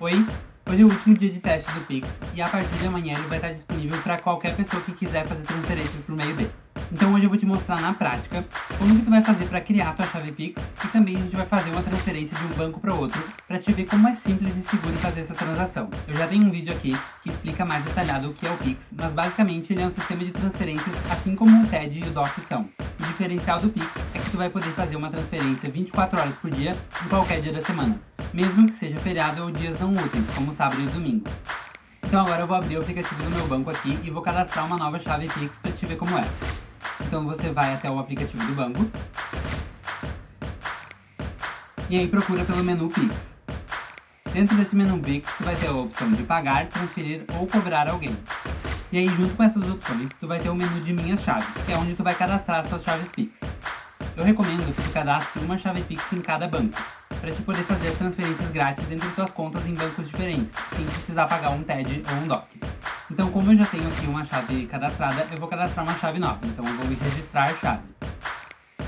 Oi, hoje é o último dia de teste do Pix e a partir de amanhã ele vai estar disponível para qualquer pessoa que quiser fazer transferências por meio dele. Então hoje eu vou te mostrar na prática como que tu vai fazer para criar tua chave Pix e também a gente vai fazer uma transferência de um banco para outro para te ver como é simples e seguro fazer essa transação. Eu já tenho um vídeo aqui que explica mais detalhado o que é o Pix, mas basicamente ele é um sistema de transferências assim como o TED e o DOC são. O diferencial do Pix é que tu vai poder fazer uma transferência 24 horas por dia em qualquer dia da semana mesmo que seja feriado ou dias não úteis, como sábado e domingo. Então agora eu vou abrir o aplicativo do meu banco aqui e vou cadastrar uma nova chave Pix para te ver como é. Então você vai até o aplicativo do banco. E aí procura pelo menu Pix. Dentro desse menu Pix, tu vai ter a opção de pagar, transferir ou cobrar alguém. E aí junto com essas opções, tu vai ter o menu de minhas chaves, que é onde tu vai cadastrar as suas chaves Pix. Eu recomendo que tu cadastre uma chave Pix em cada banco, para te poder fazer as transferências grátis entre suas contas em bancos diferentes, sem precisar pagar um TED ou um DOC. Então, como eu já tenho aqui uma chave cadastrada, eu vou cadastrar uma chave nova. Então, eu vou me registrar a chave.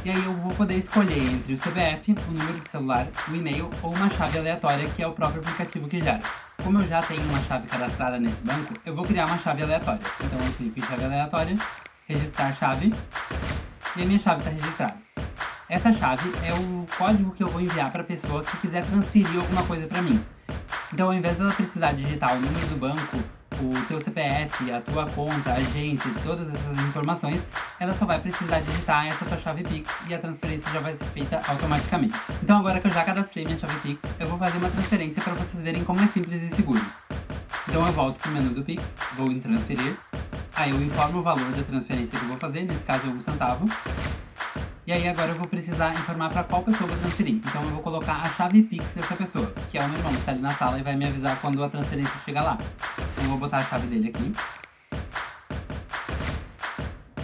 E aí eu vou poder escolher entre o CPF, o número de celular, o e-mail ou uma chave aleatória que é o próprio aplicativo que gera. Como eu já tenho uma chave cadastrada nesse banco, eu vou criar uma chave aleatória. Então eu clico em chave aleatória, registrar chave, e a minha chave está registrada. Essa chave é o código que eu vou enviar para a pessoa que quiser transferir alguma coisa para mim. Então, ao invés dela precisar digitar o número do banco, o teu CPF, a tua conta, a agência, todas essas informações, ela só vai precisar digitar essa tua chave Pix e a transferência já vai ser feita automaticamente. Então agora que eu já cadastrei minha chave Pix, eu vou fazer uma transferência para vocês verem como é simples e seguro. Então eu volto para o menu do Pix, vou em transferir, aí eu informo o valor da transferência que eu vou fazer, nesse caso é um centavo, e aí agora eu vou precisar informar para qual pessoa vou transferir. Então eu vou colocar a chave Pix dessa pessoa, que é o meu irmão que está ali na sala e vai me avisar quando a transferência chegar lá. Então eu vou botar a chave dele aqui.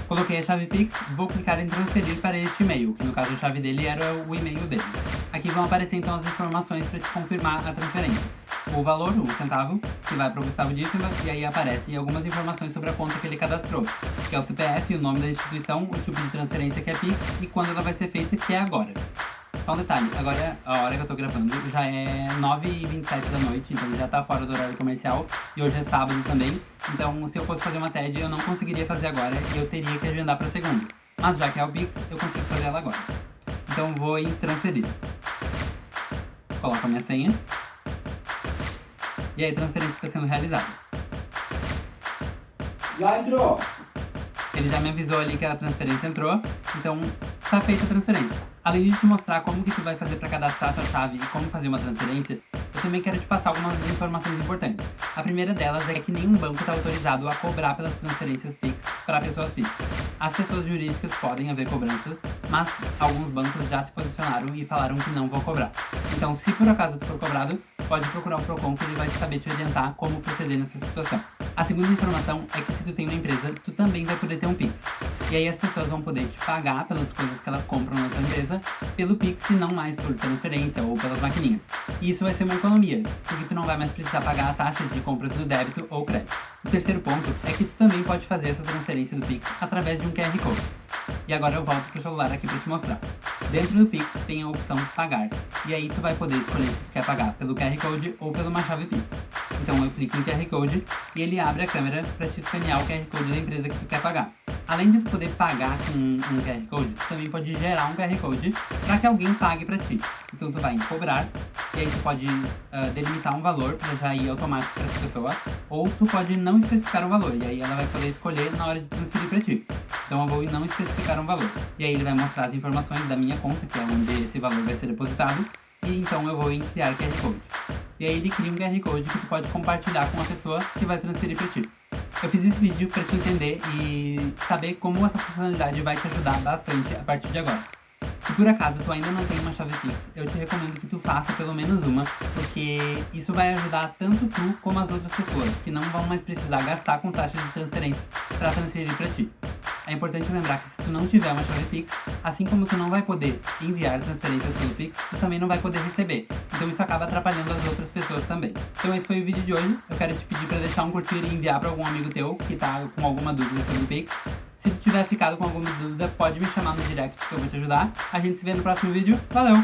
Coloquei a chave Pix, vou clicar em transferir para este e-mail, que no caso a chave dele era o e-mail dele. Aqui vão aparecer então as informações para te confirmar a transferência o valor, um centavo, que vai para o Gustavo Dítima, e aí aparecem algumas informações sobre a conta que ele cadastrou, que é o CPF, o nome da instituição, o tipo de transferência que é PIX e quando ela vai ser feita, que é agora. Só um detalhe, agora a hora que eu tô gravando já é 9h27 da noite, então já tá fora do horário comercial, e hoje é sábado também, então se eu fosse fazer uma TED eu não conseguiria fazer agora, e eu teria que agendar para segunda. Mas já que é o Pix, eu consigo fazer ela agora. Então vou em transferir. Coloco a minha senha. E aí a transferência está sendo realizada. Já entrou. Ele já me avisou ali que a transferência entrou, então está feita a transferência. Além de te mostrar como que tu vai fazer para cadastrar a tua chave e como fazer uma transferência, eu também quero te passar algumas informações importantes. A primeira delas é que nenhum banco está autorizado a cobrar pelas transferências Pix para pessoas físicas. As pessoas jurídicas podem haver cobranças, mas alguns bancos já se posicionaram e falaram que não vão cobrar. Então, se por acaso tu for cobrado, pode procurar o Procon que ele vai saber te orientar como proceder nessa situação. A segunda informação é que se tu tem uma empresa, tu também vai poder ter um Pix. E aí as pessoas vão poder te pagar pelas coisas que elas compram na tua empresa pelo Pix e não mais por transferência ou pelas maquininhas. E isso vai ser uma economia, porque tu não vai mais precisar pagar a taxa de compras do débito ou crédito. O terceiro ponto é que tu também pode fazer essa transferência do Pix através de um QR Code. E agora eu volto pro celular aqui para te mostrar. Dentro do Pix tem a opção pagar. E aí tu vai poder escolher se tu quer pagar pelo QR Code ou pela uma chave Pix. Então eu clico em QR Code e ele abre a câmera para te escanear o QR Code da empresa que tu quer pagar. Além de poder pagar com um QR Code, tu também pode gerar um QR Code para que alguém pague para ti. Então tu vai em cobrar, e aí tu pode uh, delimitar um valor para já ir automático para essa pessoa, ou tu pode não especificar um valor, e aí ela vai poder escolher na hora de transferir para ti. Então eu vou não especificar um valor. E aí ele vai mostrar as informações da minha conta, que é onde esse valor vai ser depositado, e então eu vou em criar QR Code. E aí ele cria um QR Code que tu pode compartilhar com a pessoa que vai transferir para ti. Eu fiz esse vídeo para te entender e saber como essa funcionalidade vai te ajudar bastante a partir de agora. Se por acaso tu ainda não tem uma chave Pix, eu te recomendo que tu faça pelo menos uma, porque isso vai ajudar tanto tu como as outras pessoas, que não vão mais precisar gastar com taxas de transferências para transferir para ti. É importante lembrar que se tu não tiver uma chave Pix, assim como tu não vai poder enviar transferências pelo Pix, tu também não vai poder receber. Então isso acaba atrapalhando as outras pessoas também. Então esse foi o vídeo de hoje. Eu quero te pedir para deixar um curtir e enviar para algum amigo teu que tá com alguma dúvida sobre o Pix. Se tu tiver ficado com alguma dúvida, pode me chamar no direct que eu vou te ajudar. A gente se vê no próximo vídeo. Valeu!